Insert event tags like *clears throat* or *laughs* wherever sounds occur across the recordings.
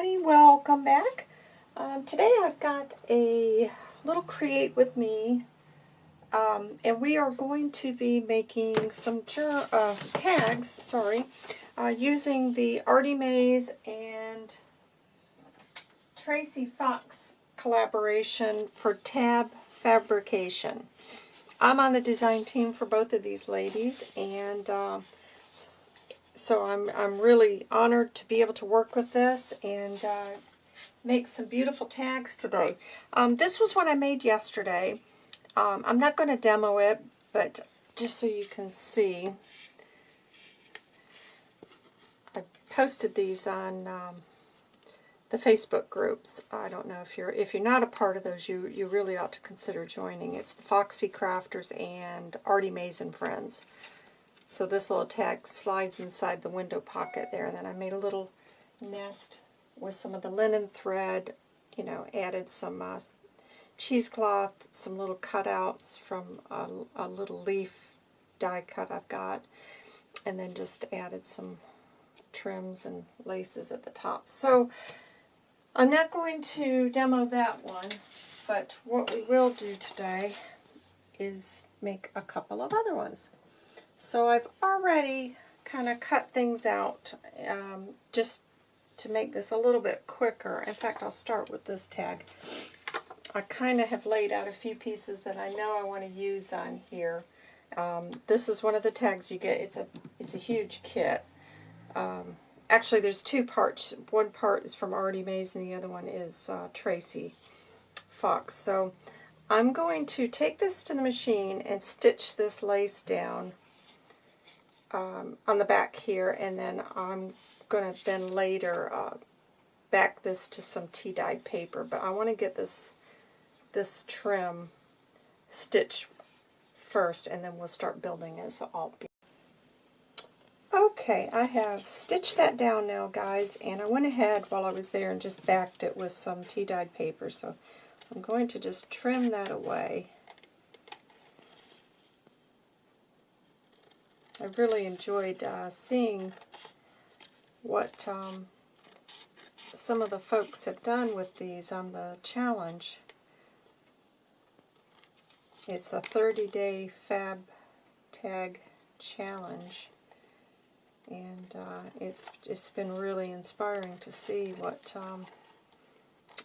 everybody, welcome back. Um, today I've got a little create with me um, and we are going to be making some uh, tags, sorry, uh, using the Artie Mays and Tracy Fox collaboration for tag fabrication. I'm on the design team for both of these ladies and uh, so I'm, I'm really honored to be able to work with this and uh, make some beautiful tags today. Um, this was one I made yesterday. Um, I'm not going to demo it, but just so you can see, I posted these on um, the Facebook groups. I don't know if you're if you're not a part of those, you you really ought to consider joining. It's the Foxy Crafters and Artie Mays and Friends. So this little tag slides inside the window pocket there. Then I made a little nest with some of the linen thread, you know, added some uh, cheesecloth, some little cutouts from a, a little leaf die cut I've got, and then just added some trims and laces at the top. So I'm not going to demo that one, but what we will do today is make a couple of other ones. So I've already kind of cut things out um, just to make this a little bit quicker. In fact, I'll start with this tag. I kind of have laid out a few pieces that I know I want to use on here. Um, this is one of the tags you get. It's a it's a huge kit. Um, actually, there's two parts. One part is from Artie Mays, and the other one is uh, Tracy Fox. So I'm going to take this to the machine and stitch this lace down um, on the back here, and then I'm going to then later uh, back this to some tea-dyed paper. But I want to get this this trim stitched first, and then we'll start building it. So I'll be Okay, I have stitched that down now, guys, and I went ahead while I was there and just backed it with some tea-dyed paper. So I'm going to just trim that away. I really enjoyed uh, seeing what um, some of the folks have done with these on the challenge. It's a 30-day fab tag challenge and uh, it's it's been really inspiring to see what um,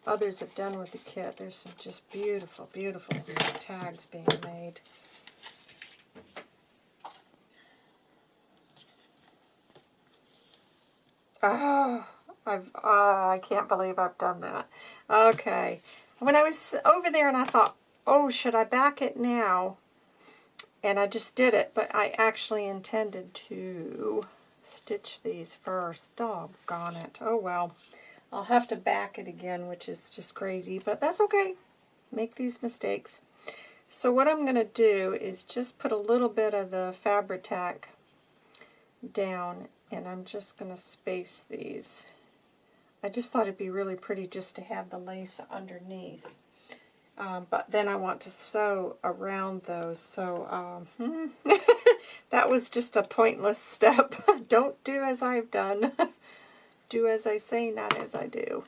others have done with the kit. There's some just beautiful, beautiful tags being made. Oh, I've, uh, I can't believe I've done that. Okay. When I was over there and I thought, oh, should I back it now? And I just did it, but I actually intended to stitch these first. Doggone it. Oh, well. I'll have to back it again, which is just crazy, but that's okay. Make these mistakes. So what I'm going to do is just put a little bit of the Fabri-Tac down and I'm just going to space these. I just thought it'd be really pretty just to have the lace underneath. Um, but then I want to sew around those, so um, *laughs* that was just a pointless *laughs* step. Don't do as I've done. *laughs* do as I say, not as I do.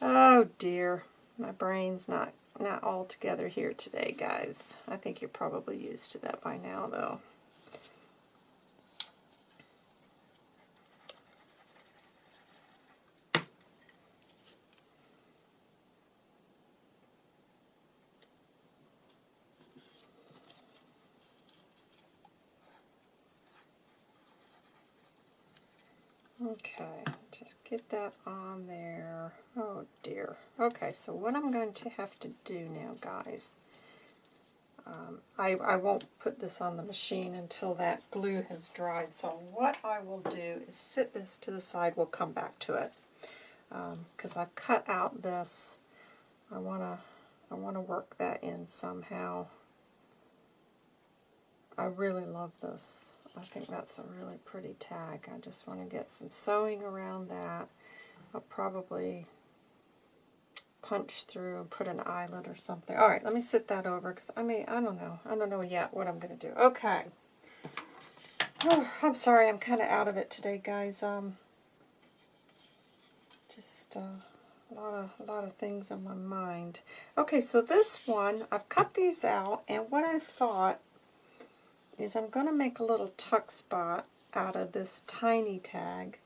Oh dear, my brain's not, not all together here today, guys. I think you're probably used to that by now, though. Okay, just get that on there. Oh dear. Okay, so what I'm going to have to do now, guys, um, I, I won't put this on the machine until that glue has dried. So what I will do is sit this to the side. We'll come back to it. Because um, I've cut out this. I want to I want to work that in somehow. I really love this. I think that's a really pretty tag. I just want to get some sewing around that. I'll probably punch through and put an eyelet or something. All right, let me sit that over because I mean, I don't know. I don't know yet what I'm going to do. Okay. Oh, *sighs* I'm sorry, I'm kind of out of it today, guys. Um, just uh, a lot of a lot of things on my mind. Okay, so this one I've cut these out, and what I thought is I'm going to make a little tuck spot out of this tiny tag.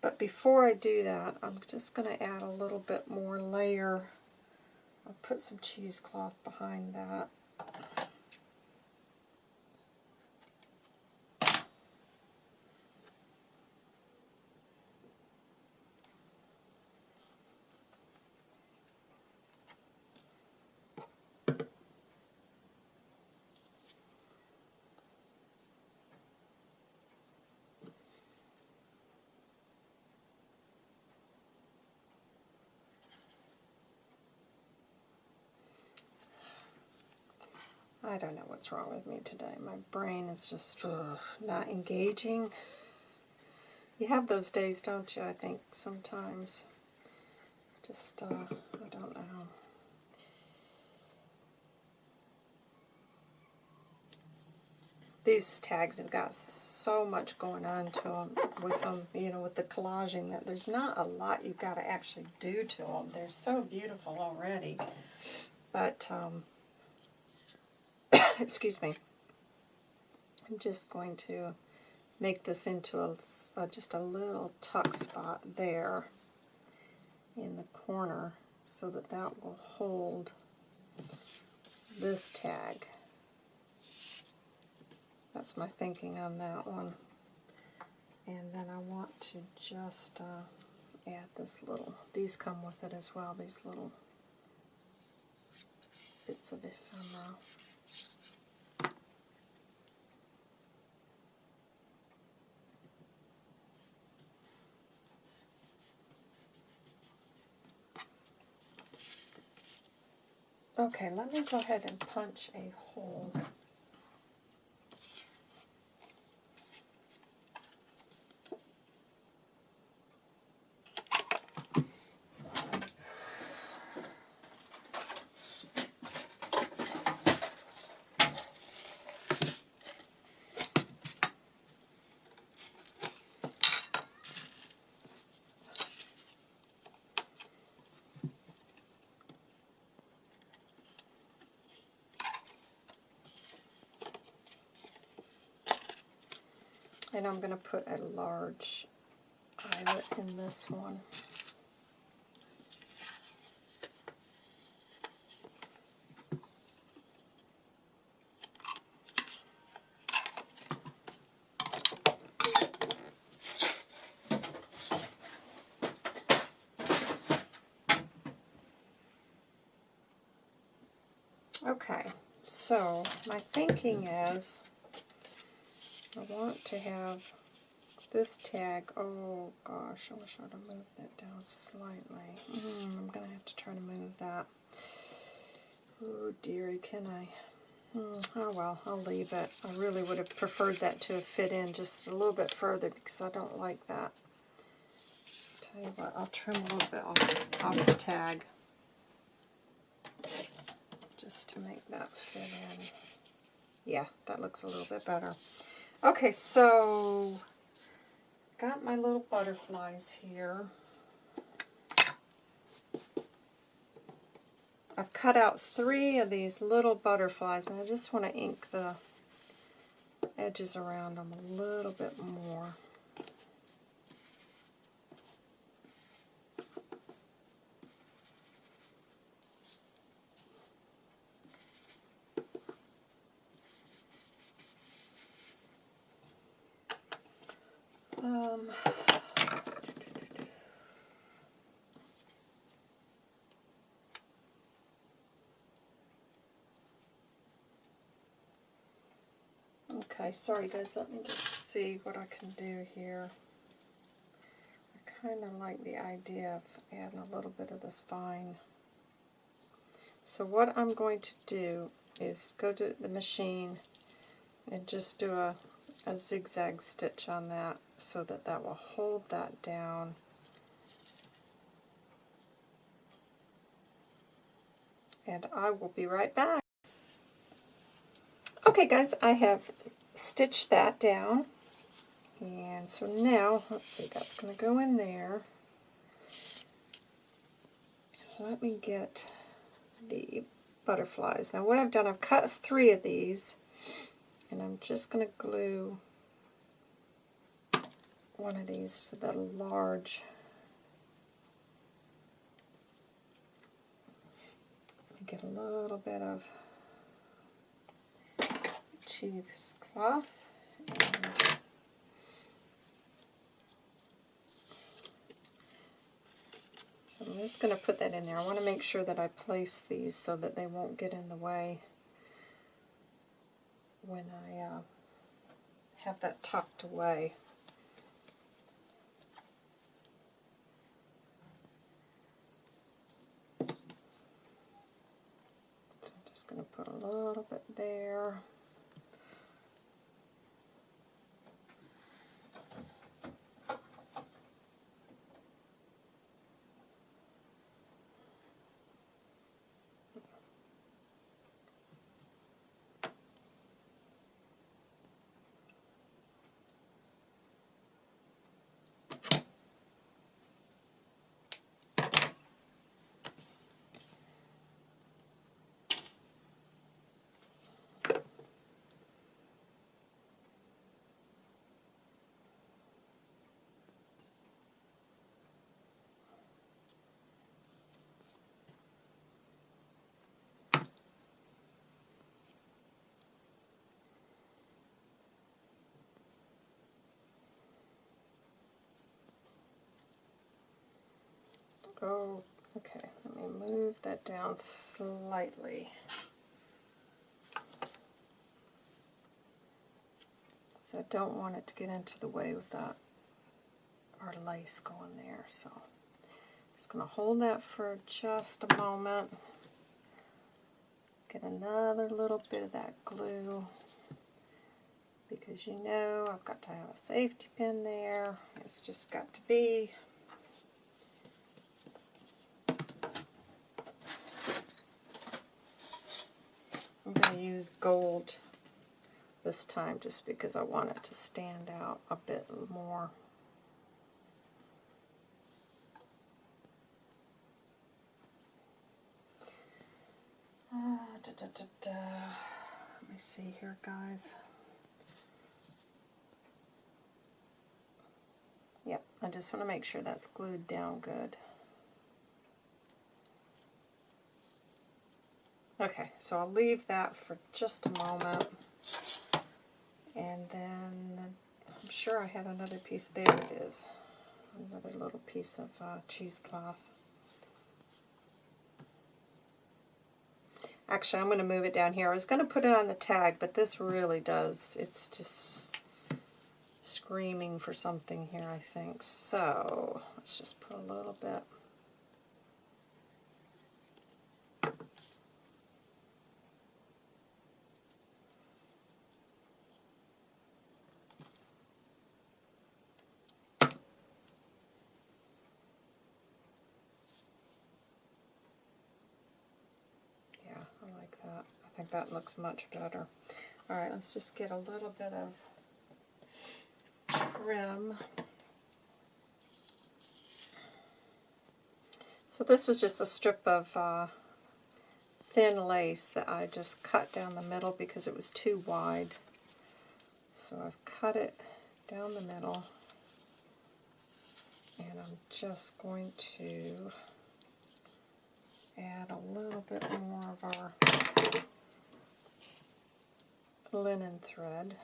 But before I do that, I'm just going to add a little bit more layer. I'll put some cheesecloth behind that. I don't know what's wrong with me today. My brain is just ugh, not engaging. You have those days, don't you? I think sometimes. Just, uh, I don't know. These tags have got so much going on to them with them, you know, with the collaging that there's not a lot you've got to actually do to them. They're so beautiful already. But, um, *coughs* excuse me, I'm just going to make this into a, just a little tuck spot there in the corner so that that will hold this tag. That's my thinking on that one. And then I want to just uh, add this little, these come with it as well, these little bits of ephemera. Okay, let me go ahead and punch a hole. And I'm going to put a large eyelet in this one. Okay, so my thinking is want to have this tag, oh gosh, I wish I would have moved that down slightly. Mm, I'm going to have to try to move that. Oh dearie, can I? Mm, oh well, I'll leave it. I really would have preferred that to fit in just a little bit further because I don't like that. Tell you what, I'll trim a little bit off, off the tag just to make that fit in. Yeah, that looks a little bit better. Okay, so got my little butterflies here. I've cut out three of these little butterflies, and I just want to ink the edges around them a little bit more. Okay, sorry guys, let me just see what I can do here. I kind of like the idea of adding a little bit of this vine. So what I'm going to do is go to the machine and just do a, a zigzag stitch on that so that that will hold that down. And I will be right back. Okay guys, I have stitched that down. And so now, let's see, that's going to go in there. let me get the butterflies. Now what I've done, I've cut three of these, and I'm just going to glue one of these to the large get a little bit of cheesecloth and so I'm just going to put that in there. I want to make sure that I place these so that they won't get in the way when I uh, have that tucked away. So I'm just going to put a little bit there. Oh, okay, let me move that down slightly. So I don't want it to get into the way with that our lace going there. So just going to hold that for just a moment. Get another little bit of that glue because you know I've got to have a safety pin there. It's just got to be use gold this time just because I want it to stand out a bit more. Uh, da, da, da, Let me see here, guys. Yep, I just want to make sure that's glued down good. Okay, so I'll leave that for just a moment. And then I'm sure I had another piece. There it is. Another little piece of uh, cheesecloth. Actually, I'm going to move it down here. I was going to put it on the tag, but this really does. It's just screaming for something here, I think. So let's just put a little bit that looks much better. Alright, let's just get a little bit of trim. So this was just a strip of uh, thin lace that I just cut down the middle because it was too wide. So I've cut it down the middle and I'm just going to add a little bit more of our linen thread.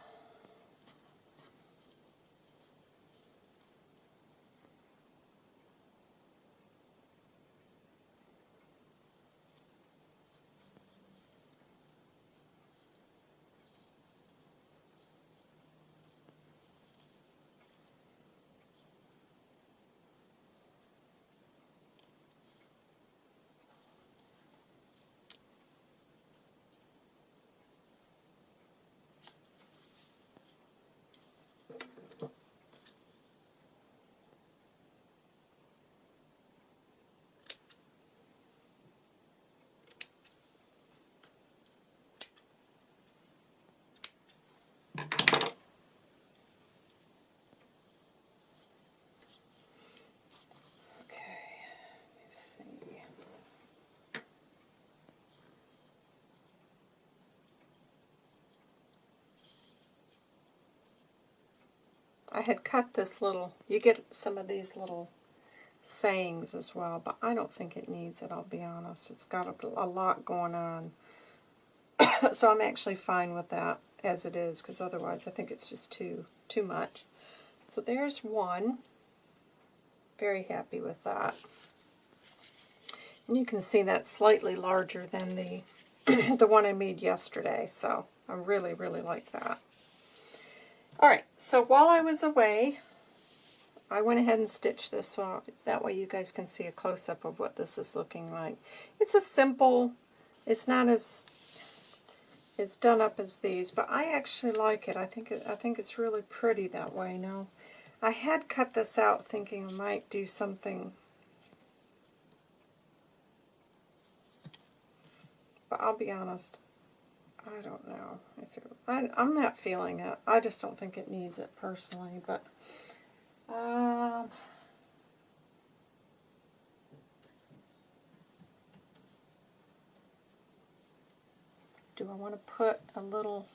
I had cut this little, you get some of these little sayings as well, but I don't think it needs it, I'll be honest. It's got a, a lot going on. *coughs* so I'm actually fine with that as it is, because otherwise I think it's just too too much. So there's one. Very happy with that. And you can see that's slightly larger than the *coughs* the one I made yesterday, so I really, really like that. Alright, so while I was away, I went ahead and stitched this so that way you guys can see a close-up of what this is looking like. It's a simple, it's not as as done up as these, but I actually like it. I think it, I think it's really pretty that way. Now, I had cut this out thinking I might do something, but I'll be honest, I don't know if it, I, I'm not feeling it. I just don't think it needs it personally, but um, do I want to put a little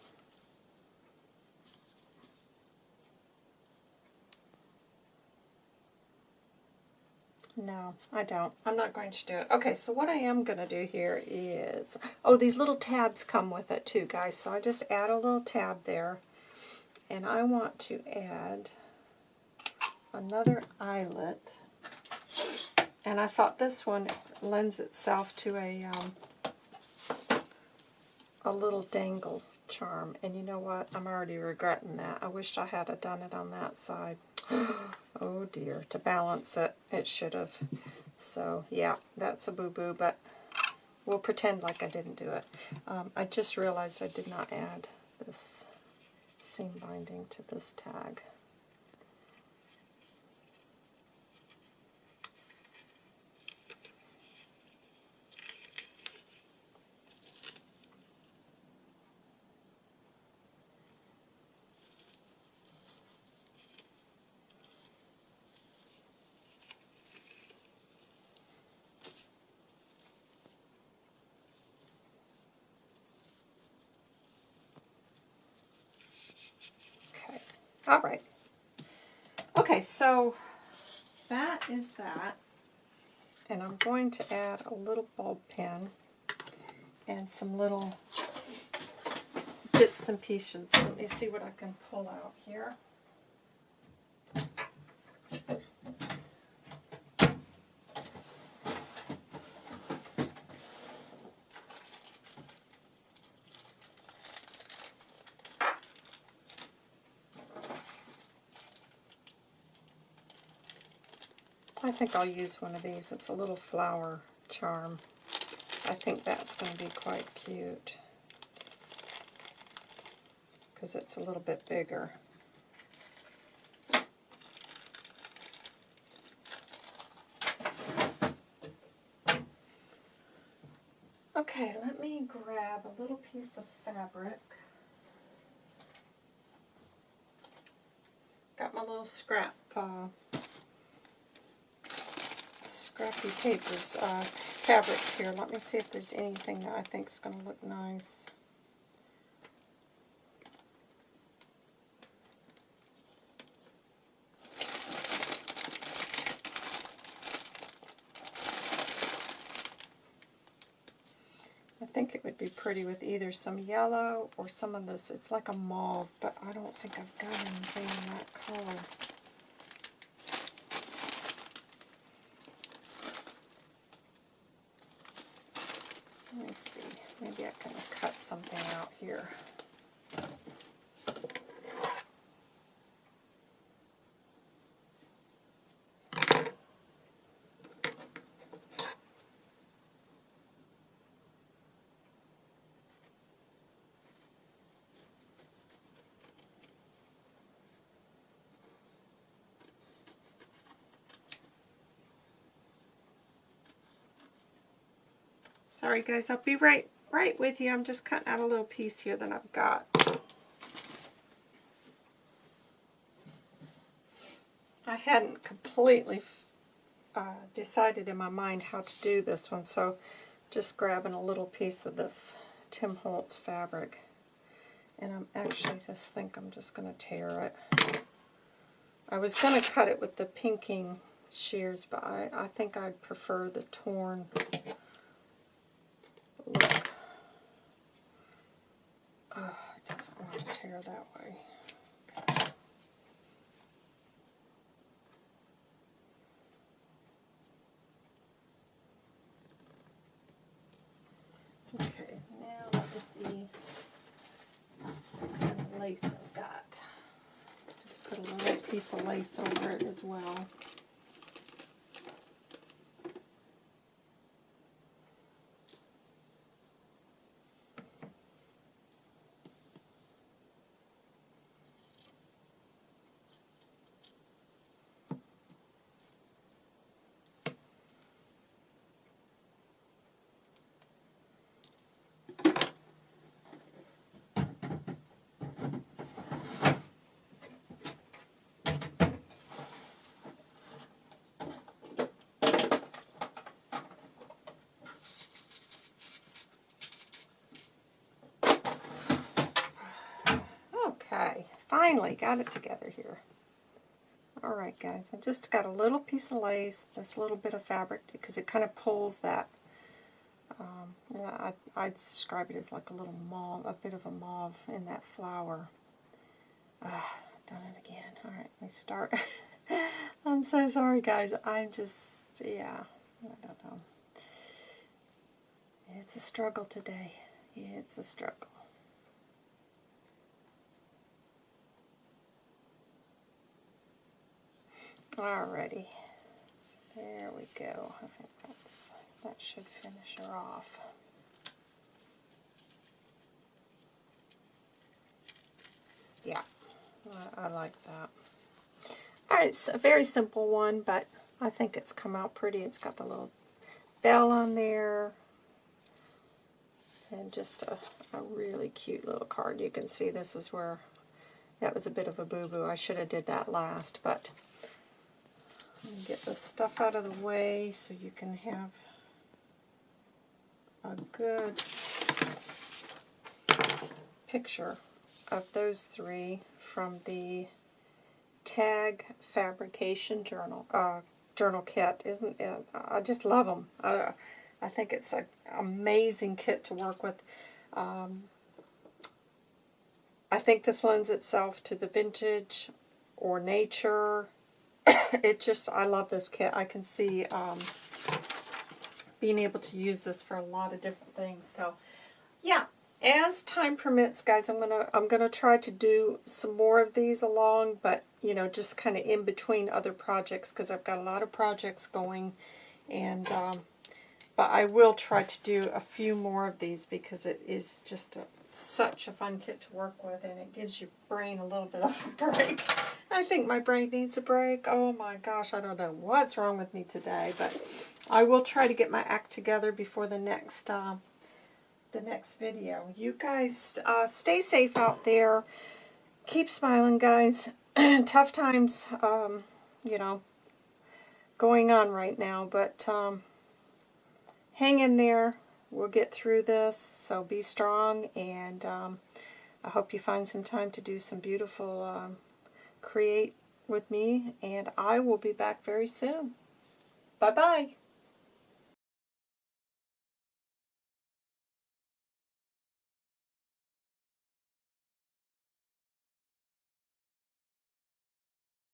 No, I don't. I'm not going to do it. Okay, so what I am going to do here is... Oh, these little tabs come with it too, guys. So I just add a little tab there. And I want to add another eyelet. And I thought this one lends itself to a, um, a little dangle charm. And you know what? I'm already regretting that. I wish I had done it on that side. *gasps* oh dear, to balance it, it should have. So yeah, that's a boo-boo, but we'll pretend like I didn't do it. Um, I just realized I did not add this seam binding to this tag. All right. Okay, so that is that. And I'm going to add a little bulb pin and some little bits and pieces. Let me see what I can pull out here. I think I'll use one of these. It's a little flower charm. I think that's going to be quite cute because it's a little bit bigger. Okay, let me grab a little piece of fabric. Got my little scrap uh, scrappy papers, uh, fabrics here. Let me see if there's anything that I think is going to look nice. I think it would be pretty with either some yellow or some of this. It's like a mauve, but I don't think I've got anything in that color. something out here. Sorry guys, I'll be right right with you. I'm just cutting out a little piece here that I've got. I hadn't completely uh, decided in my mind how to do this one, so just grabbing a little piece of this Tim Holtz fabric. And I'm actually just think I'm just going to tear it. I was going to cut it with the pinking shears, but I, I think I'd prefer the torn look. Oh, it doesn't want to tear that way. Okay, now let me see what kind of lace I've got. Just put a little piece of lace over it as well. Okay, finally got it together here. Alright guys, I just got a little piece of lace, this little bit of fabric, because it kind of pulls that, um, I, I'd describe it as like a little mauve, a bit of a mauve in that flower. Done it again. Alright, let me start. *laughs* I'm so sorry guys, I'm just, yeah, I don't know. It's a struggle today. It's a struggle. Alrighty. There we go. I think that's that should finish her off. Yeah, I, I like that. Alright, it's a very simple one, but I think it's come out pretty. It's got the little bell on there. And just a, a really cute little card. You can see this is where that was a bit of a boo-boo. I should have did that last, but get the stuff out of the way so you can have a good picture of those three from the Tag Fabrication Journal uh, journal kit. Isn't it? I just love them. I, I think it's an amazing kit to work with. Um, I think this lends itself to the vintage or nature *coughs* it just, I love this kit. I can see um, being able to use this for a lot of different things. So, yeah, as time permits, guys, I'm gonna I'm gonna try to do some more of these along, but you know, just kind of in between other projects because I've got a lot of projects going, and um, but I will try to do a few more of these because it is just a, such a fun kit to work with and it gives your brain a little bit of a break. *laughs* I think my brain needs a break. Oh my gosh, I don't know what's wrong with me today, but I will try to get my act together before the next uh, the next video. You guys uh, stay safe out there. Keep smiling, guys. *clears throat* Tough times, um, you know, going on right now, but um, hang in there. We'll get through this, so be strong, and um, I hope you find some time to do some beautiful um, create with me, and I will be back very soon. Bye-bye.